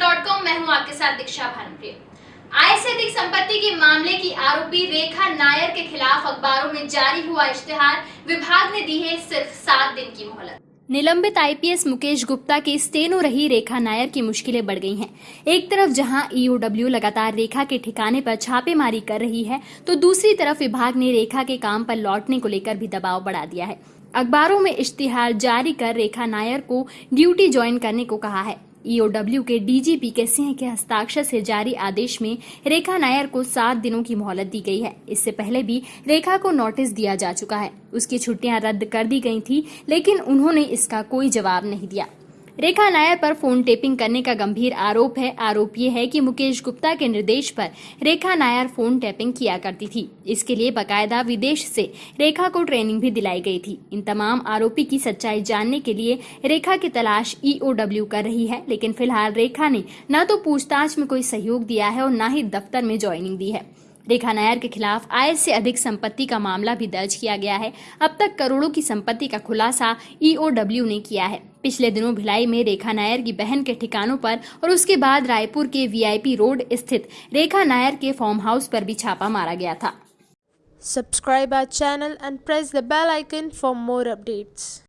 Com मैं हूँ आपके साथ दीक्षा भानुप्रिय। आय से अधिक संपत्ति के मामले की आरोपी रेखा नायर के खिलाफ अखबारों में जारी हुआ इश्तेहार विभाग ने दी है सिर्फ़ सात दिन की मोहलत। निलंबित आईपीएस मुकेश गुप्ता की स्टेनो रही रेखा नायर की मुश्किलें बढ़ गई हैं। एक तरफ़ जहाँ ईओडब्ल्यू लगातार रेखा के ठिकाने पर छापेमारी कर रही है तो दूसरी तरफ़ विभाग ने रेखा के काम पर लौटने को लेकर भी दबाव बढ़ा दिया है। अखबारों में इश्तिहार जारी कर रेखा नायर को ड्यूटी ज्वाइन करने को कहा है। ईओडब्ल्यू के डीजीपी के सिंह के हस्ताक्षर से जारी आदेश में रेखा नायर को सात दिनों की मोहलत दी गई है। इससे पहले भी रेखा को नोटिस दिया जा चुका है। उसकी छुट्टियाँ रद्द कर दी गई थी, लेकिन उन्होंने इसका कोई जवाब नहीं दिया। रेखा नायर पर फ़ोन टेपिंग करने का गंभीर आरोप है। आरोप ये है कि मुकेश गुप्ता के निर्देश पर रेखा नायर फ़ोन टैपिंग किया करती थी। इसके लिए बकायदा विदेश से रेखा को ट्रेनिंग भी दिलाई गई थी। इन तमाम आरोपी की सच्चाई जानने के लिए रेखा की तलाश ईओडब्ल्यू कर रही है, लेकिन फ़िलहाल रेखा ने न तो पूछताछ में कोई सहयोग दिया है और न ही दफ्तर में ज्वाइनिंग दी है। रेखा नायर के खिलाफ आय से अधिक संपत्ति का मामला भी दर्ज किया गया है। अब तक करोड़ों की संपत्ति का खुलासा ईओडब्ल्यू ने किया है। पिछले दिनों भिलाई में रेखा नायर की बहन के ठिकानों पर और उसके बाद रायपुर के वीआईपी रोड स्थित रेखा नायर के फार्म हाउस पर भी छापा मारा गया था। Subscribe our channel and press the bell icon for more updates.